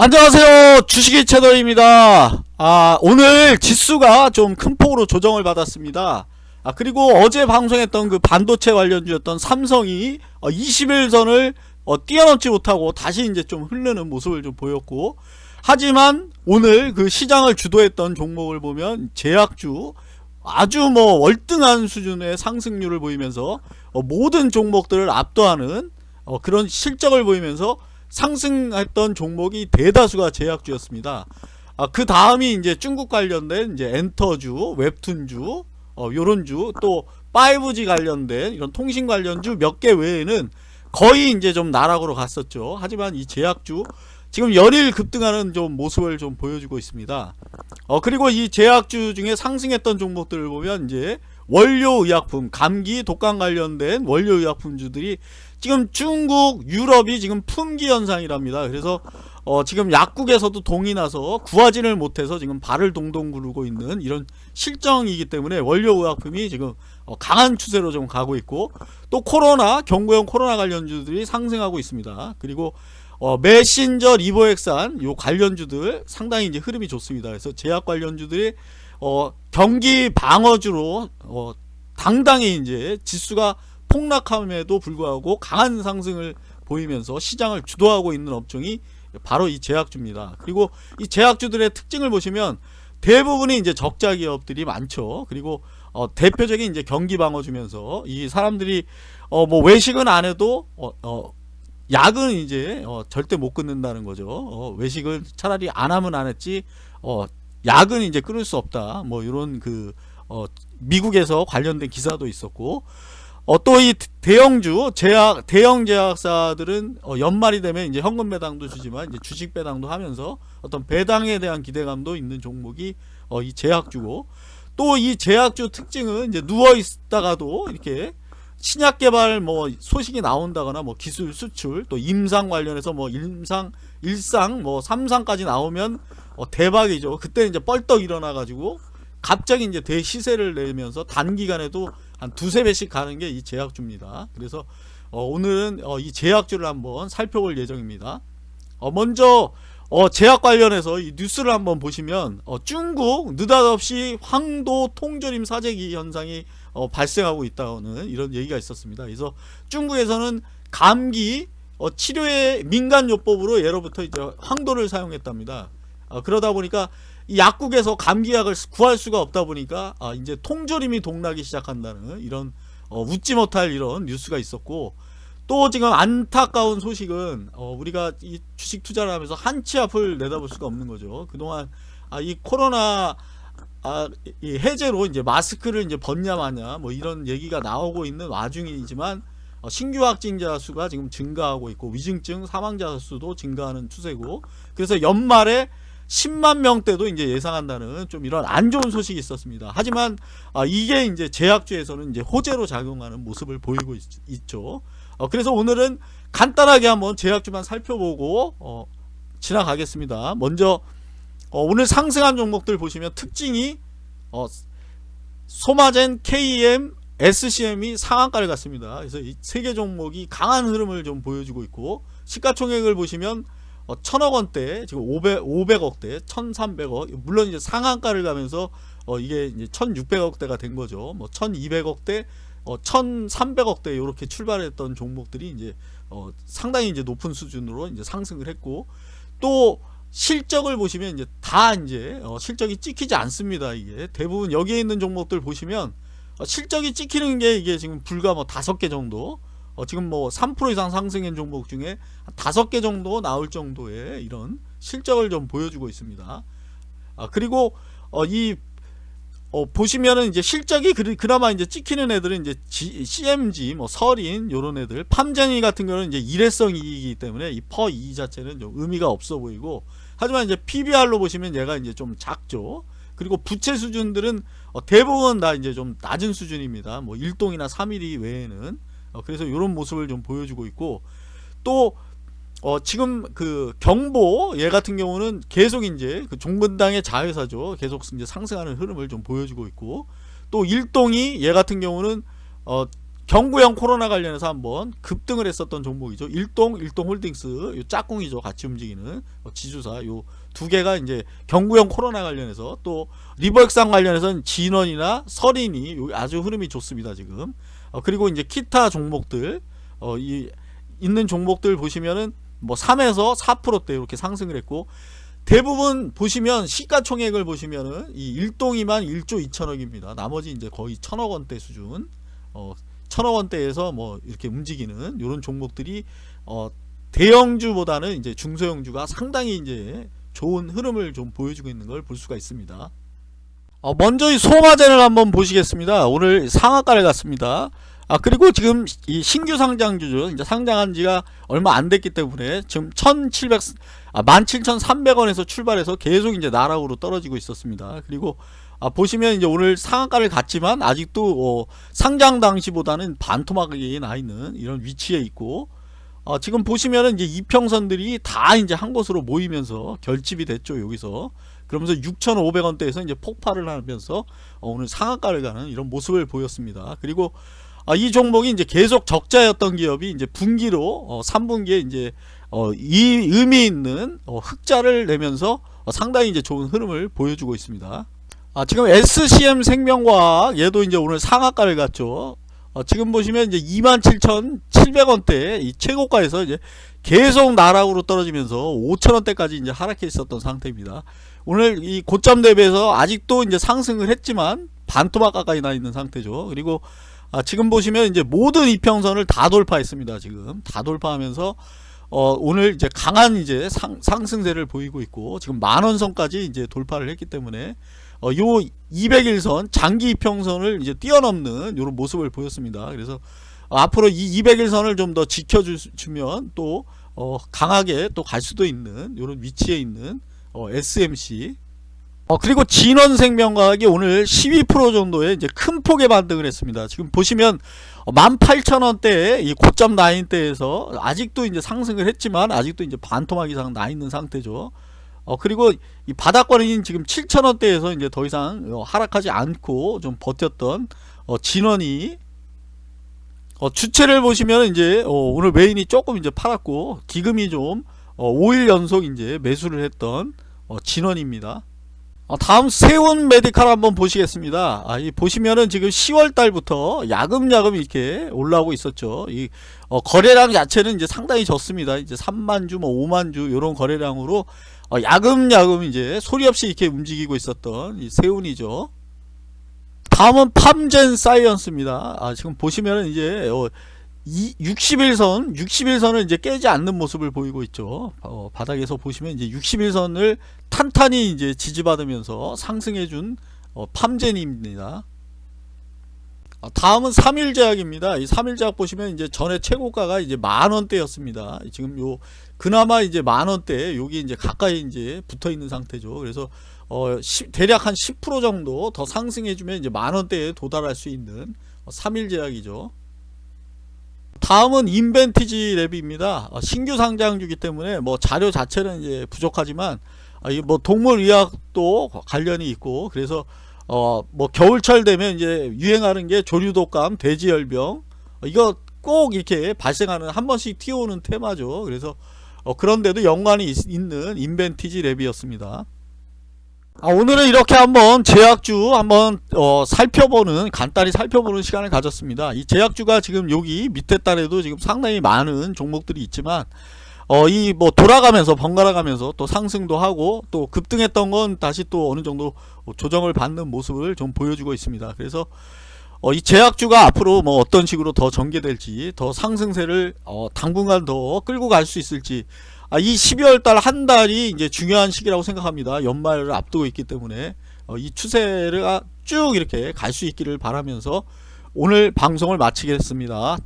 안녕하세요. 주식의 채널입니다. 아 오늘 지수가 좀 큰 폭으로 조정을 받았습니다. 아 그리고 어제 방송했던 그 반도체 관련주였던 삼성이 어, 20일선을 어, 뛰어넘지 못하고 다시 이제 좀 흐르는 모습을 좀 보였고 하지만 오늘 그 시장을 주도했던 종목을 보면 제약주 아주 뭐 월등한 수준의 상승률을 보이면서 어, 모든 종목들을 압도하는 어, 그런 실적을 보이면서 상승했던 종목이 대다수가 제약주였습니다. 아, 그 다음이 이제 중국 관련된 이제 엔터주, 웹툰주, 어, 요런 주, 또 5G 관련된 이런 통신 관련주 몇 개 외에는 거의 이제 좀 나락으로 갔었죠. 하지만 이 제약주 지금 연일 급등하는 좀 모습을 좀 보여주고 있습니다. 어, 그리고 이 제약주 중에 상승했던 종목들을 보면 이제 원료의약품, 감기, 독감 관련된 원료의약품주들이 지금 중국, 유럽이 지금 품귀 현상이랍니다. 그래서 어 지금 약국에서도 동이 나서 구하지를 못해서 지금 발을 동동 구르고 있는 이런 실정이기 때문에 원료의약품이 지금 어 강한 추세로 좀 가고 있고 또 코로나, 경구용 코로나 관련주들이 상승하고 있습니다. 그리고 어 메신저 리보엑산 요 관련주들 상당히 이제 흐름이 좋습니다. 그래서 제약 관련주들이 어 경기 방어주로 어 당당히 이제 지수가 폭락함에도 불구하고 강한 상승을 보이면서 시장을 주도하고 있는 업종이 바로 이 제약주입니다. 그리고 이 제약주들의 특징을 보시면 대부분이 이제 적자 기업들이 많죠. 그리고 어, 대표적인 이제 경기 방어 주면서 이 사람들이 어, 뭐 외식은 안 해도 어, 어, 약은 이제 어, 절대 못 끊는다는 거죠. 어, 외식을 차라리 안 하면 안 했지 어, 약은 이제 끊을 수 없다. 뭐 이런 그 어, 미국에서 관련된 기사도 있었고 어, 또 이 대형주 제약 대형 제약사들은 어, 연말이 되면 이제 현금 배당도 주지만 이제 주식 배당도 하면서 어떤 배당에 대한 기대감도 있는 종목이 어, 이 제약주고 또 이 제약주 특징은 이제 누워 있다가도 이렇게 신약 개발 뭐 소식이 나온다거나 뭐 기술 수출 또 임상 관련해서 뭐 임상 일상 뭐 삼상까지 나오면 어, 대박이죠. 그때 이제 뻘떡 일어나 가지고 갑자기 이제 대시세를 내면서 단기간에도 한 두세 배씩 가는 게 이 제약주입니다. 그래서 어, 오늘은 어, 이 제약주를 한번 살펴볼 예정입니다. 어, 먼저 어, 제약 관련해서 이 뉴스를 한번 보시면 어, 중국 느닷없이 황도 통조림 사재기 현상이 어, 발생하고 있다는 이런 얘기가 있었습니다. 그래서 중국에서는 감기 어, 치료의 민간요법으로 예로부터 이제 황도를 사용했답니다. 어, 그러다 보니까 이 약국에서 감기약을 구할 수가 없다 보니까 아 이제 통조림이 동나기 시작한다는 이런 어, 웃지 못할 이런 뉴스가 있었고 또 지금 안타까운 소식은 어, 우리가 이 주식 투자를 하면서 한치 앞을 내다볼 수가 없는 거죠. 그동안 아, 이 코로나 아, 이 해제로 이제 마스크를 이제 벗냐 마냐 뭐 이런 얘기가 나오고 있는 와중이지만 어, 신규 확진자 수가 지금 증가하고 있고 위중증 사망자 수도 증가하는 추세고 그래서 연말에 10만 명대도 이제 예상한다는 좀 이런 안 좋은 소식이 있었습니다. 하지만 아, 이게 이제 제약주에서는 이제 호재로 작용하는 모습을 보이고 있, 죠 어, 그래서 오늘은 간단하게 한번 제약주만 살펴보고 어, 지나가겠습니다. 먼저 어, 오늘 상승한 종목들 보시면 특징이 어, 소마젠, KM, SCM이 상한가를 갔습니다. 그래서 이 세 개 종목이 강한 흐름을 좀 보여주고 있고 시가총액을 보시면 어, 천억 원대 지금 500, 500억대 1300억 물론 이제 상한가를 가면서 어, 이게 이제 1600억대가 된 거죠. 뭐 1200억대 어, 1300억대 이렇게 출발했던 종목들이 이제 어, 상당히 이제 높은 수준으로 이제 상승을 했고 또 실적을 보시면 이제 다 이제 어, 실적이 찍히지 않습니다 이게. 대부분 여기에 있는 종목들 보시면 어, 실적이 찍히는 게 이게 지금 불과 뭐 다섯 개 정도 어, 지금 뭐 3% 이상 상승한 종목 중에 다섯 개 정도 나올 정도의 이런 실적을 좀 보여주고 있습니다. 아, 그리고 어, 이 어, 보시면은 이제 실적이 그, 그나마 이제 찍히는 애들은 이제 G, CMG, 뭐 설인 요런 애들, 팜젠이 같은 경우는 이제 일회성 이익이기 때문에 이 퍼이 자체는 좀 의미가 없어 보이고 하지만 이제 PBR로 보시면 얘가 이제 좀 작죠. 그리고 부채 수준들은 어, 대부분 다 이제 좀 낮은 수준입니다. 뭐 1동이나 3mm 외에는 어, 그래서 이런 모습을 좀 보여주고 있고 또 어, 지금 그 경보 얘 같은 경우는 계속 이제 그 종근당의 자회사죠. 계속 이제 상승하는 흐름을 좀 보여주고 있고 또 일동이 얘 같은 경우는 어, 경구형 코로나 관련해서 한번 급등을 했었던 종목이죠. 일동 일동홀딩스 요 짝꿍이죠. 같이 움직이는 어, 지주사 요 두 개가 이제 경구형 코로나 관련해서 또 리버엑상 관련해서는 진원이나 설인이 요 아주 흐름이 좋습니다. 지금 어, 그리고 이제 기타 종목들 어, 이 있는 종목들 보시면은 뭐 3에서 4%대 이렇게 상승을 했고 대부분 보시면 시가총액을 보시면은 이 일동이만 1조 2천억입니다. 나머지 이제 거의 천억 원대 수준. 어, 천억 원대에서 뭐 이렇게 움직이는 이런 종목들이 어, 대형주보다는 이제 중소형주가 상당히 이제 좋은 흐름을 좀 보여주고 있는 걸 볼 수가 있습니다. 어, 먼저 이 소마젠을 한번 보시겠습니다. 오늘 상한가를 갔습니다. 아 그리고 지금 이 신규 상장주죠. 이제 상장한 지가 얼마 안 됐기 때문에 지금 1,700 아, 17,300원에서 출발해서 계속 이제 나락으로 떨어지고 있었습니다. 그리고 아, 보시면 이제 오늘 상한가를 갔지만 아직도 어, 상장 당시보다는 반토막이 나 있는 이런 위치에 있고 어, 지금 보시면은 이제 이평선들이 다 이제 한 곳으로 모이면서 결집이 됐죠 여기서 그러면서 6,500원대에서 이제 폭발을 하면서 어, 오늘 상한가를 가는 이런 모습을 보였습니다. 그리고 아, 이 종목이 이제 계속 적자였던 기업이 이제 분기로 어, 3분기에 이제 어, 이 의미 있는 어, 흑자를 내면서 어, 상당히 이제 좋은 흐름을 보여주고 있습니다. 아, 지금 SCM 생명과학 얘도 이제 오늘 상한가를 갔죠. 어, 지금 보시면 이제 27,700원대 이 최고가에서 이제 계속 나락으로 떨어지면서 5,000원대까지 이제 하락해 있었던 상태입니다. 오늘 이 고점 대비해서 아직도 이제 상승을 했지만 반토막 가까이 나 있는 상태죠. 그리고 아, 지금 보시면 이제 모든 이평선을 다 돌파했습니다. 지금 다 돌파하면서 어, 오늘 이제 강한 이제 상, 상승세를 보이고 있고 지금 만원선까지 이제 돌파를 했기 때문에 어, 요 200일선 장기 이평선을 이제 뛰어넘는 이런 모습을 보였습니다. 그래서 어, 앞으로 이 200일선을 좀 더 지켜주면 또 어, 강하게 또 갈 수도 있는 이런 위치에 있는 어, SMC 어, 그리고 진원생명과학이 오늘 12% 정도의 이제 큰 폭의 반등을 했습니다. 지금 보시면 18,000원대에 이 고점 라인대에서 아직도 이제 상승을 했지만 아직도 이제 반토막 이상 나 있는 상태죠. 어, 그리고 이 바닥권인 지금 7,000원대에서 이제 더 이상 어, 하락하지 않고 좀 버텼던 어, 진원이 어, 주체를 보시면 이제 어, 오늘 메인이 조금 이제 팔았고 기금이 좀 5일 연속 이제 매수를 했던 진원입니다. 어, 다음 세운 메디칼 한번 보시겠습니다. 아, 이 보시면은 지금 10월 달부터 야금야금 이렇게 올라오고 있었죠. 이 어, 거래량 자체는 이제 상당히 적습니다. 이제 3만 주, 뭐 5만 주 이런 거래량으로 어, 야금야금 이제 소리 없이 이렇게 움직이고 있었던 이 세운이죠. 다음은 팜젠 사이언스입니다. 아, 지금 보시면은 이제 어, 60일선 60일선을 이제 깨지 않는 모습을 보이고 있죠. 어, 바닥에서 보시면 이제 60일선을 탄탄히 이제 지지받으면서 상승해준 어, 팜젠입니다. 어, 다음은 3일제약입니다. 이 3일제약 보시면 이제 전에 최고가가 이제 만원대였습니다. 지금 요 그나마 이제 만원대 여기 이제 가까이 이제 붙어 있는 상태죠. 그래서 어, 시, 대략 한 10% 정도 더 상승해주면 이제 만원대에 도달할 수 있는 3일제약이죠 다음은 인벤티지 랩입니다. 어, 신규 상장주기 때문에 뭐 자료 자체는 이제 부족하지만 아, 뭐 동물의학도 관련이 있고 그래서 어 뭐 겨울철 되면 이제 유행하는 게 조류독감, 돼지열병 어, 이거 꼭 이렇게 발생하는 한 번씩 튀어오는 테마죠. 그래서 어 그런데도 연관이 있, 는 인벤티지 랩이었습니다. 아, 오늘은 이렇게 한번 제약주 한번 어, 살펴보는 간단히 살펴보는 시간을 가졌습니다. 이 제약주가 지금 여기 밑에 단에도 지금 상당히 많은 종목들이 있지만 어, 이 뭐 돌아가면서 번갈아 가면서 또 상승도 하고 또 급등했던 건 다시 또 어느 정도 조정을 받는 모습을 좀 보여주고 있습니다. 그래서 어, 이 제약주가 앞으로 뭐 어떤 식으로 더 전개될지 더 상승세를 어, 당분간 더 끌고 갈 수 있을지 아, 이 12월 달 한 달이 이제 중요한 시기라고 생각합니다. 연말을 앞두고 있기 때문에 어, 이 추세를 쭉 이렇게 갈 수 있기를 바라면서 오늘 방송을 마치겠습니다.